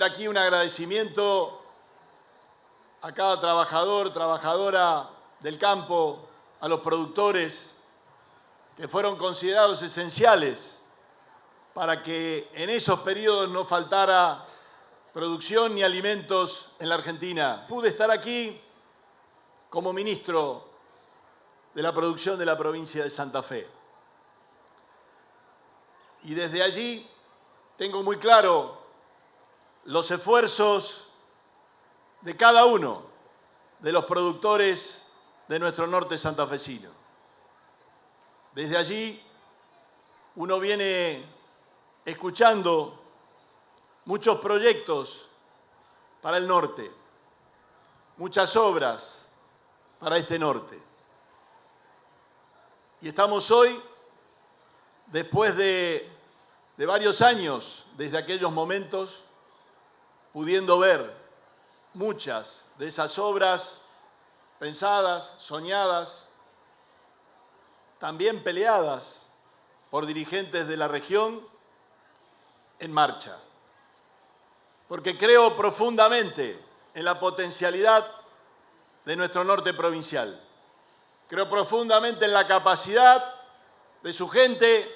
aquí un agradecimiento a cada trabajador, trabajadora del campo, a los productores que fueron considerados esenciales para que en esos periodos no faltara producción ni alimentos en la Argentina. Pude estar aquí como ministro de la producción de la provincia de Santa Fe. Y desde allí tengo muy claro los esfuerzos de cada uno de los productores de nuestro norte santafesino. Desde allí uno viene escuchando muchos proyectos para el norte, muchas obras para este norte. Y estamos hoy, después de, de varios años desde aquellos momentos, pudiendo ver muchas de esas obras pensadas, soñadas, también peleadas por dirigentes de la región en marcha. Porque creo profundamente en la potencialidad de nuestro norte provincial. Creo profundamente en la capacidad de su gente,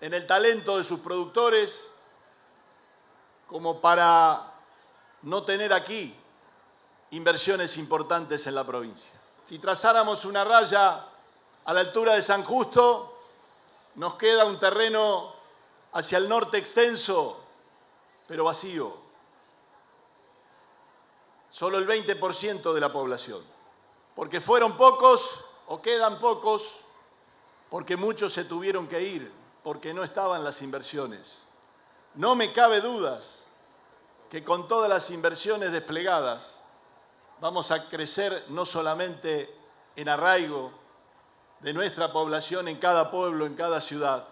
en el talento de sus productores, como para no tener aquí inversiones importantes en la provincia. Si trazáramos una raya a la altura de San Justo, nos queda un terreno hacia el norte extenso, pero vacío. Solo el 20% de la población. Porque fueron pocos o quedan pocos, porque muchos se tuvieron que ir, porque no estaban las inversiones. No me cabe dudas que con todas las inversiones desplegadas vamos a crecer no solamente en arraigo de nuestra población en cada pueblo, en cada ciudad,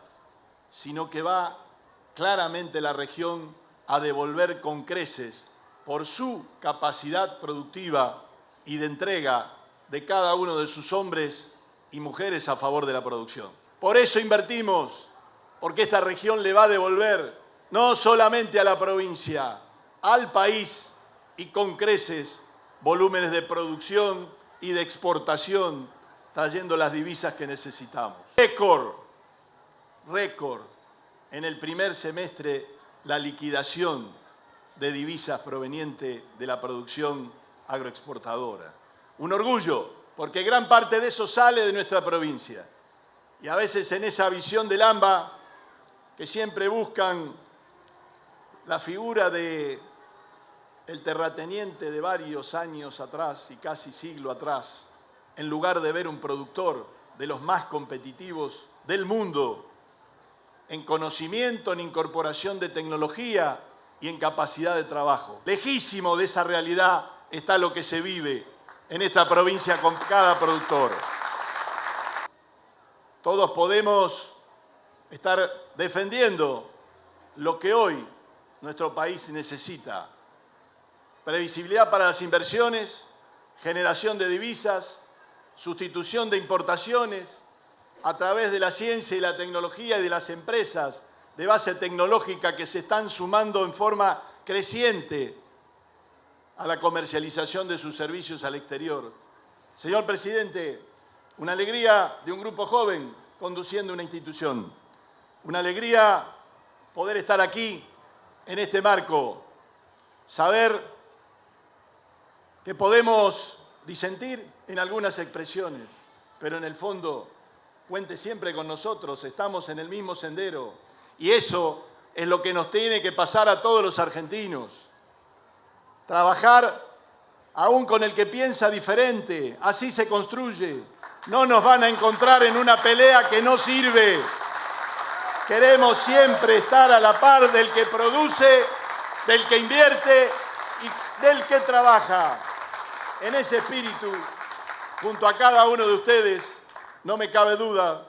sino que va claramente la región a devolver con creces por su capacidad productiva y de entrega de cada uno de sus hombres y mujeres a favor de la producción. Por eso invertimos, porque esta región le va a devolver no solamente a la provincia, al país y con creces volúmenes de producción y de exportación, trayendo las divisas que necesitamos. Récord, récord, en el primer semestre la liquidación de divisas proveniente de la producción agroexportadora. Un orgullo, porque gran parte de eso sale de nuestra provincia. Y a veces en esa visión del AMBA, que siempre buscan la figura de el terrateniente de varios años atrás y casi siglo atrás, en lugar de ver un productor de los más competitivos del mundo, en conocimiento, en incorporación de tecnología y en capacidad de trabajo. Lejísimo de esa realidad está lo que se vive en esta provincia con cada productor. Todos podemos estar defendiendo lo que hoy nuestro país necesita previsibilidad para las inversiones, generación de divisas, sustitución de importaciones, a través de la ciencia y la tecnología y de las empresas de base tecnológica que se están sumando en forma creciente a la comercialización de sus servicios al exterior. Señor Presidente, una alegría de un grupo joven conduciendo una institución. Una alegría poder estar aquí en este marco, saber que podemos disentir en algunas expresiones, pero en el fondo cuente siempre con nosotros, estamos en el mismo sendero y eso es lo que nos tiene que pasar a todos los argentinos. Trabajar aún con el que piensa diferente, así se construye. No nos van a encontrar en una pelea que no sirve. Queremos siempre estar a la par del que produce, del que invierte y del que trabaja. En ese espíritu, junto a cada uno de ustedes, no me cabe duda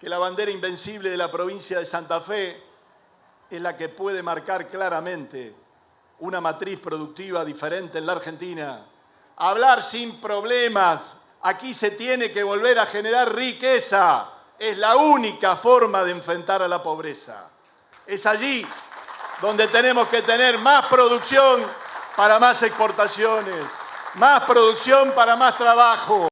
que la bandera invencible de la provincia de Santa Fe es la que puede marcar claramente una matriz productiva diferente en la Argentina. Hablar sin problemas, aquí se tiene que volver a generar riqueza, es la única forma de enfrentar a la pobreza. Es allí donde tenemos que tener más producción para más exportaciones, más producción para más trabajo,